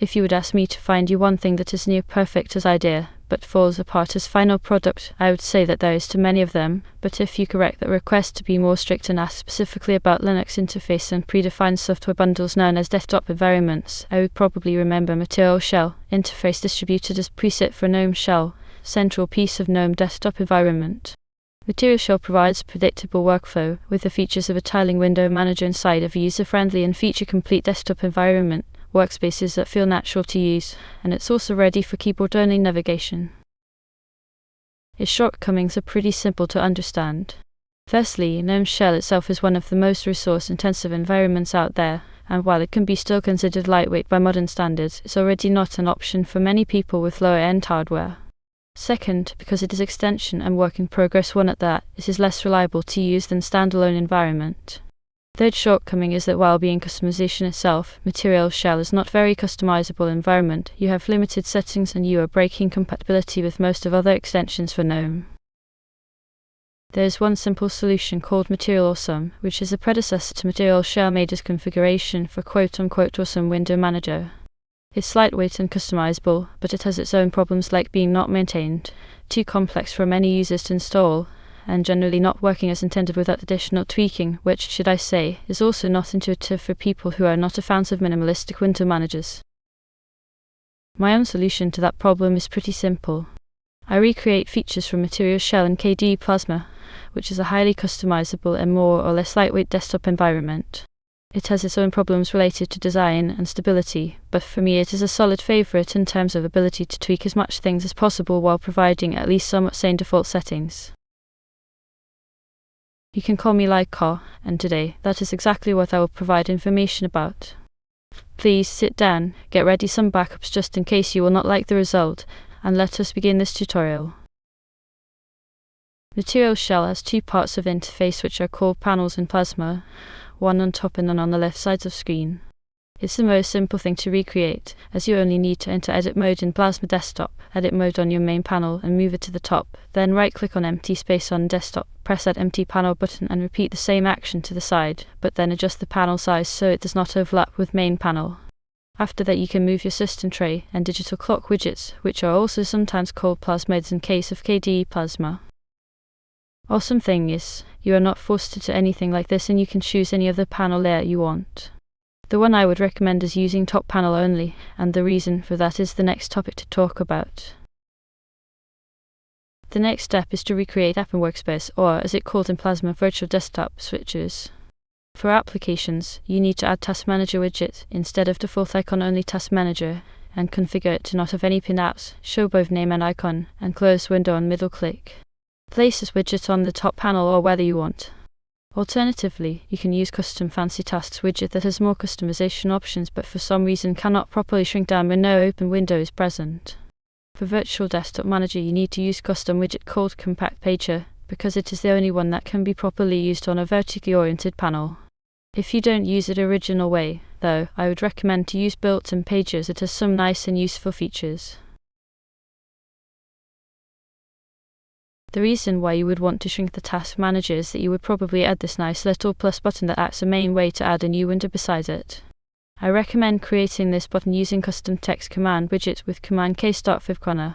If you would ask me to find you one thing that is near perfect as idea, but falls apart as final product, I would say that there is too many of them, but if you correct that request to be more strict and ask specifically about Linux interface and predefined software bundles known as desktop environments, I would probably remember Material Shell, interface distributed as preset for GNOME Shell, central piece of GNOME desktop environment. Material Shell provides predictable workflow with the features of a tiling window manager inside of a user-friendly and feature-complete desktop environment, workspaces that feel natural to use, and it's also ready for keyboard-only navigation. Its shortcomings are pretty simple to understand. Firstly, GNOME Shell itself is one of the most resource-intensive environments out there, and while it can be still considered lightweight by modern standards, it's already not an option for many people with lower-end hardware. Second, because it is extension and work in progress one at that, it is less reliable to use than standalone environment. Third shortcoming is that while being customization itself, Material Shell is not very customizable environment, you have limited settings and you are breaking compatibility with most of other extensions for GNOME. There is one simple solution called Material Awesome, which is a predecessor to Material Shell made as configuration for quote-unquote awesome window manager. It's lightweight and customizable, but it has its own problems like being not maintained, too complex for many users to install, and generally not working as intended without additional tweaking, which, should I say, is also not intuitive for people who are not a fans of minimalistic window managers. My own solution to that problem is pretty simple. I recreate features from Material Shell and KDE Plasma, which is a highly customizable and more or less lightweight desktop environment. It has its own problems related to design and stability, but for me it is a solid favorite in terms of ability to tweak as much things as possible while providing at least somewhat sane default settings. You can call me Lyko, and today that is exactly what I will provide information about. Please sit down, get ready some backups just in case you will not like the result, and let us begin this tutorial. Material Shell has two parts of interface which are called panels in Plasma, one on top and one on the left sides of screen. It's the most simple thing to recreate, as you only need to enter edit mode in Plasma Desktop, edit mode on your main panel and move it to the top, then right click on empty space on desktop, press that empty panel button and repeat the same action to the side, but then adjust the panel size so it does not overlap with main panel. After that you can move your system tray and digital clock widgets, which are also sometimes called plasmids in case of KDE Plasma. Awesome thing is, you are not forced to do anything like this and you can choose any other panel layout you want. The one I would recommend is using top panel only, and the reason for that is the next topic to talk about. The next step is to recreate App in Workspace, or as it called in Plasma, Virtual Desktop Switches. For applications, you need to add Task Manager widget instead of default icon only Task Manager, and configure it to not have any pinned apps, show both name and icon, and close window on middle click. Place this widget on the top panel or whether you want. Alternatively, you can use Custom Fancy Tasks widget that has more customization options but for some reason cannot properly shrink down when no open window is present. For Virtual Desktop Manager you need to use custom widget called Compact Pager because it is the only one that can be properly used on a vertically oriented panel. If you don't use it original way, though, I would recommend to use built-in pager it has some nice and useful features. The reason why you would want to shrink the task manager is that you would probably add this nice little plus button that acts as a main way to add a new window beside it. I recommend creating this button using custom text command widget with command k start with.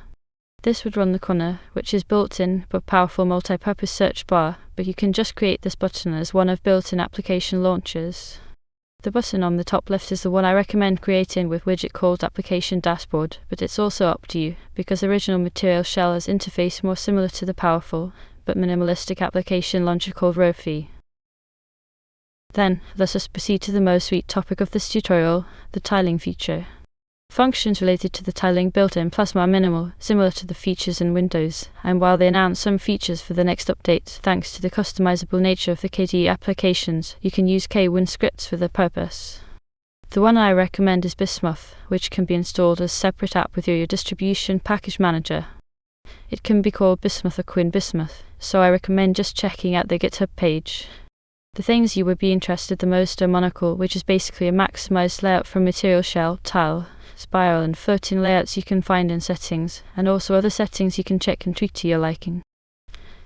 This would run KRunner, which is built-in but powerful multi-purpose search bar, but you can just create this button as one of built-in application launchers. The button on the top left is the one I recommend creating with widget called Application Dashboard, but it's also up to you, because original Material Shell has interface more similar to the powerful, but minimalistic application launcher called Rofi. Then, let us proceed to the most sweet topic of this tutorial, the tiling feature. Functions related to the tiling built in Plasma are minimal, similar to the features in Windows, and while they announce some features for the next update, thanks to the customizable nature of the KDE applications, you can use KWin scripts for the purpose. The one I recommend is Bismuth, which can be installed as a separate app with your distribution package manager. It can be called Bismuth or KWin Bismuth, so I recommend just checking out the GitHub page. The things you would be interested the most are Monocle, which is basically a maximized layout from Material Shell, Tile, spiral and floating layouts you can find in settings, and also other settings you can check and tweak to your liking.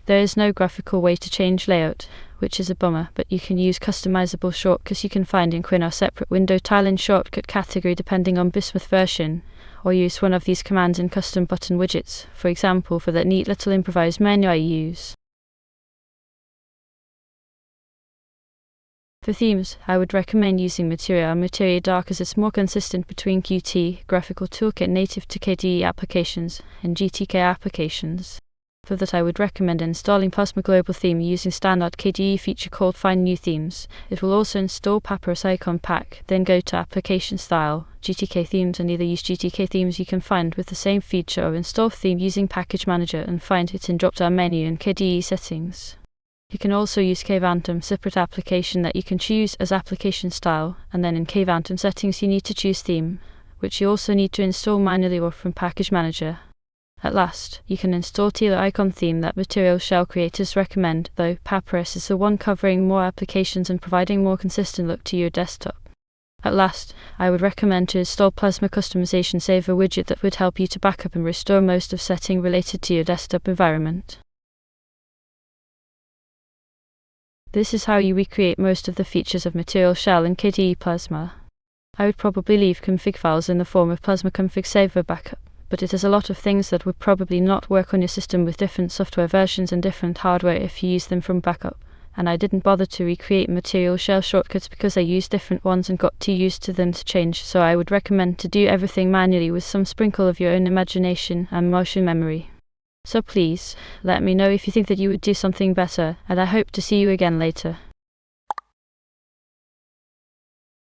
There is no graphical way to change layout, which is a bummer, but you can use customizable shortcuts you can find in KWin or separate window tile in shortcut category depending on Bismuth version, or use one of these commands in custom button widgets, for example for that neat little improvised menu I use. For themes, I would recommend using Materia or Materia Dark as it's more consistent between Qt, Graphical Toolkit native to KDE applications, and GTK applications. For that I would recommend installing Plasma Global Theme using standard KDE feature called Find New Themes. It will also install Papirus Icon Pack, then go to Application Style, GTK Themes and either use GTK themes you can find with the same feature or install theme using Package Manager and find it in drop-down menu in KDE settings. You can also use Kvantum separate application that you can choose as application style, and then in Kvantum settings you need to choose theme, which you also need to install manually or from Package Manager. At last, you can install Tela icon theme that Material Shell creators recommend, though Papirus is the one covering more applications and providing more consistent look to your desktop. At last, I would recommend to install Plasma Customization Saver widget that would help you to backup and restore most of setting related to your desktop environment. This is how you recreate most of the features of Material Shell in KDE Plasma. I would probably leave config files in the form of Plasma config saver backup, but it is a lot of things that would probably not work on your system with different software versions and different hardware if you use them from backup. And I didn't bother to recreate Material Shell shortcuts because I used different ones and got too used to them to change, so I would recommend to do everything manually with some sprinkle of your own imagination and motion memory. So please, let me know if you think that you would do something better, and I hope to see you again later.